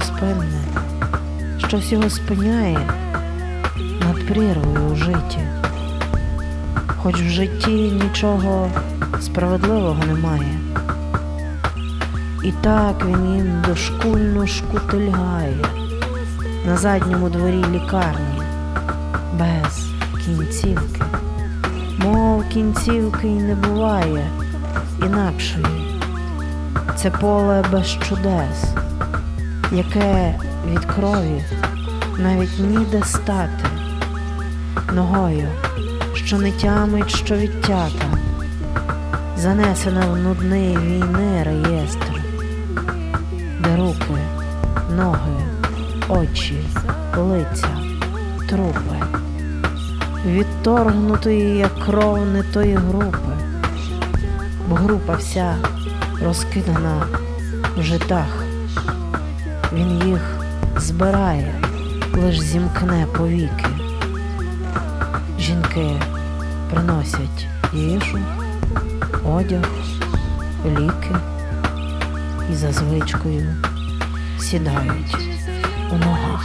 невпинне, щось його спиняє над прірвою у житті. Хоч в житті нічого справедливого немає. І так він їм дошкульно шкутильгає на задньому дворі лікарні без кінцівки. Мов кінцівки й не буває інакшої. Це поле без чудес, яке від крові навіть ніде стати ногою, що не тямить, що відтята, занесена в нудний війни реєстр, де руки, ноги, очі, лиця, трупи, відторгнутої як кров не тої групи, бо група вся розкидана в житах. Він їх збирає, лиш зімкне повіки. Жінки приносять їжу, одяг, ліки і за звичкою сідають у ногах.